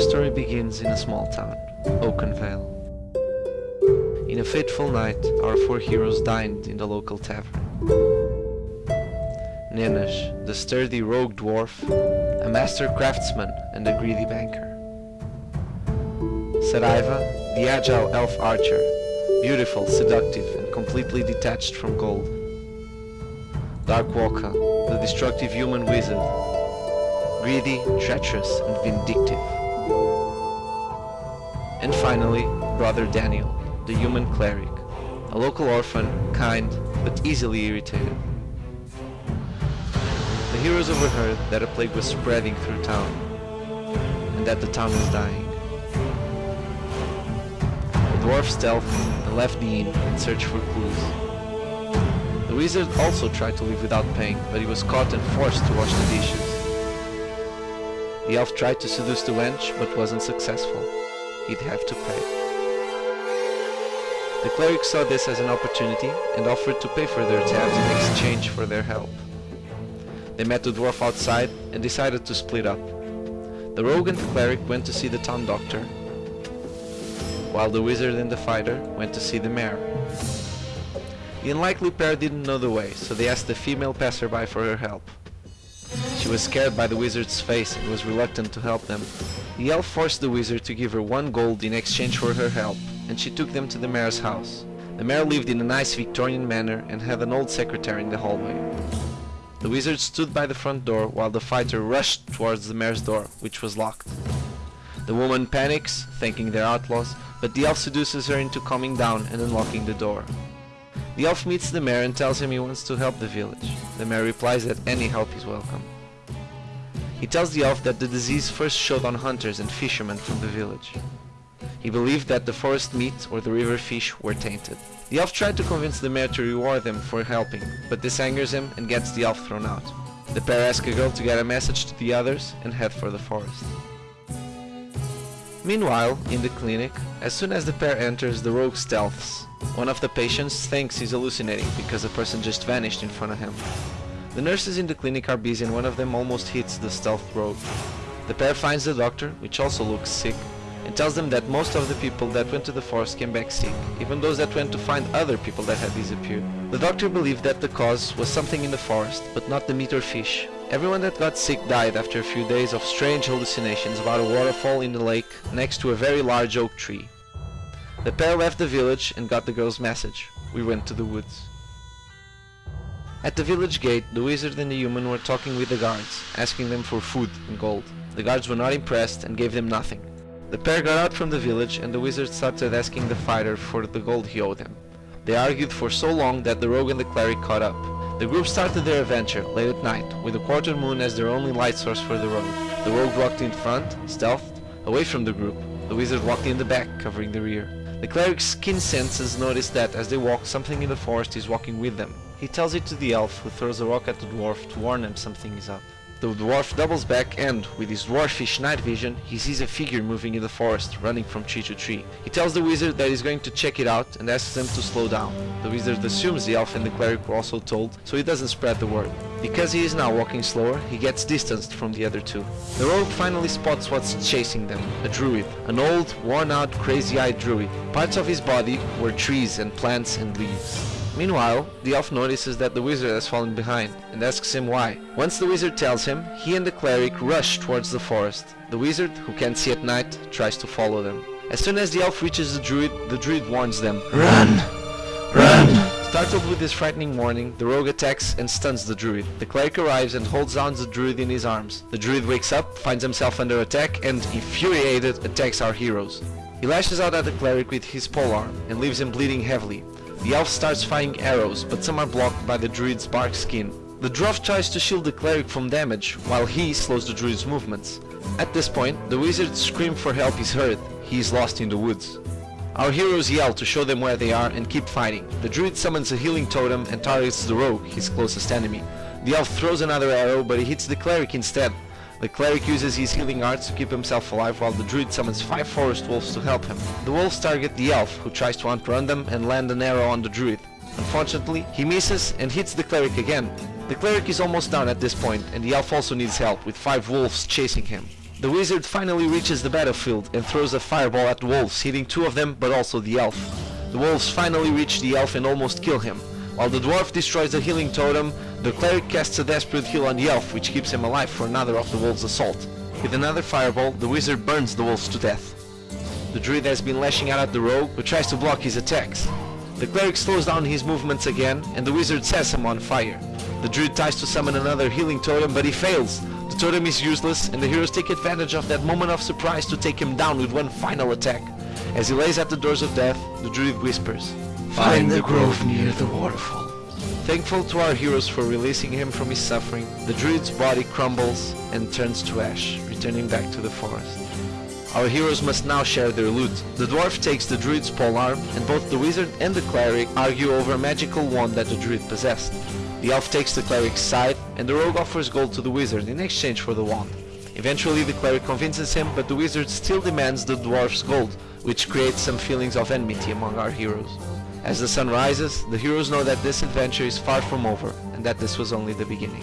story begins in a small town, Oakenvale. In a fateful night, our four heroes dined in the local tavern. Nenesh, the sturdy rogue dwarf, a master craftsman and a greedy banker. Saraiva, the agile elf archer, beautiful, seductive and completely detached from gold. Darkwalker, the destructive human wizard, greedy, treacherous and vindictive. And finally, Brother Daniel, the human cleric, a local orphan, kind but easily irritated. The heroes overheard that a plague was spreading through town, and that the town was dying. The dwarf stealthed and left the inn in search for clues. The wizard also tried to leave without paying, but he was caught and forced to wash the dishes. The elf tried to seduce the wench, but wasn't successful. He'd have to pay. The cleric saw this as an opportunity and offered to pay for their tabs in exchange for their help. They met the dwarf outside and decided to split up. The rogue and the cleric went to see the town doctor, while the wizard and the fighter went to see the mayor. The unlikely pair didn't know the way, so they asked the female passerby for her help. She was scared by the wizard's face and was reluctant to help them. The elf forced the wizard to give her one gold in exchange for her help, and she took them to the mayor's house. The mayor lived in a nice Victorian manor and had an old secretary in the hallway. The wizard stood by the front door while the fighter rushed towards the mayor's door, which was locked. The woman panics, thinking they're outlaws, but the elf seduces her into calming down and unlocking the door. The elf meets the mayor and tells him he wants to help the village. The mayor replies that any help is welcome. He tells the elf that the disease first showed on hunters and fishermen from the village. He believed that the forest meat or the river fish were tainted. The elf tried to convince the mayor to reward them for helping, but this angers him and gets the elf thrown out. The pair ask a girl to get a message to the others and head for the forest. Meanwhile, in the clinic, as soon as the pair enters, the rogue stealths. One of the patients thinks he's hallucinating because the person just vanished in front of him. The nurses in the clinic are busy and one of them almost hits the stealth rogue. The pair finds the doctor, which also looks sick, and tells them that most of the people that went to the forest came back sick, even those that went to find other people that had disappeared. The doctor believed that the cause was something in the forest, but not the meat or fish. Everyone that got sick died after a few days of strange hallucinations about a waterfall in the lake next to a very large oak tree. The pair left the village and got the girl's message. We went to the woods. At the village gate, the wizard and the human were talking with the guards, asking them for food and gold. The guards were not impressed and gave them nothing. The pair got out from the village and the wizard started asking the fighter for the gold he owed him. They argued for so long that the rogue and the cleric caught up. The group started their adventure late at night, with the quarter moon as their only light source for the road. The rogue walked in front, stealthed, away from the group. The wizard walked in the back, covering the rear. The cleric's keen senses noticed that as they walk, something in the forest is walking with them. He tells it to the elf, who throws a rock at the dwarf to warn him something is up. The dwarf doubles back and, with his dwarfish night vision, he sees a figure moving in the forest, running from tree to tree. He tells the wizard that he's going to check it out and asks them to slow down. The wizard assumes the elf and the cleric were also told, so he doesn't spread the word. Because he is now walking slower, he gets distanced from the other two. The rogue finally spots what's chasing them, a druid. An old, worn-out, crazy-eyed druid. Parts of his body were trees and plants and leaves. Meanwhile, the elf notices that the wizard has fallen behind and asks him why. Once the wizard tells him, he and the cleric rush towards the forest. The wizard, who can't see at night, tries to follow them. As soon as the elf reaches the druid, the druid warns them, Run! Run! Startled with this frightening warning, the rogue attacks and stuns the druid. The cleric arrives and holds down the druid in his arms. The druid wakes up, finds himself under attack and, infuriated, attacks our heroes. He lashes out at the cleric with his polearm and leaves him bleeding heavily. The elf starts firing arrows, but some are blocked by the druid's bark skin. The dwarf tries to shield the cleric from damage, while he slows the druid's movements. At this point, the wizard's scream for help is heard. He is lost in the woods. Our heroes yell to show them where they are and keep fighting. The druid summons a healing totem and targets the rogue, his closest enemy. The elf throws another arrow, but he hits the cleric instead. The cleric uses his healing arts to keep himself alive while the druid summons five forest wolves to help him. The wolves target the elf, who tries to outrun them and land an arrow on the druid. Unfortunately, he misses and hits the cleric again. The cleric is almost down at this point, and the elf also needs help, with five wolves chasing him. The wizard finally reaches the battlefield and throws a fireball at the wolves, hitting two of them but also the elf. The wolves finally reach the elf and almost kill him. While the dwarf destroys the healing totem, the cleric casts a desperate heal on the elf which keeps him alive for another of the wolves' assault. With another fireball, the wizard burns the wolves to death. The druid has been lashing out at the rogue, who tries to block his attacks. The cleric slows down his movements again, and the wizard sets him on fire. The druid tries to summon another healing totem, but he fails. The totem is useless, and the heroes take advantage of that moment of surprise to take him down with one final attack. As he lays at the doors of death, the druid whispers, Find the grove near the waterfall. Thankful to our heroes for releasing him from his suffering, the druid's body crumbles and turns to ash, returning back to the forest. Our heroes must now share their loot. The dwarf takes the druid's polearm, and both the wizard and the cleric argue over a magical wand that the druid possessed. The elf takes the cleric's side, and the rogue offers gold to the wizard in exchange for the wand. Eventually the cleric convinces him, but the wizard still demands the dwarf's gold, which creates some feelings of enmity among our heroes. As the sun rises, the heroes know that this adventure is far from over, and that this was only the beginning.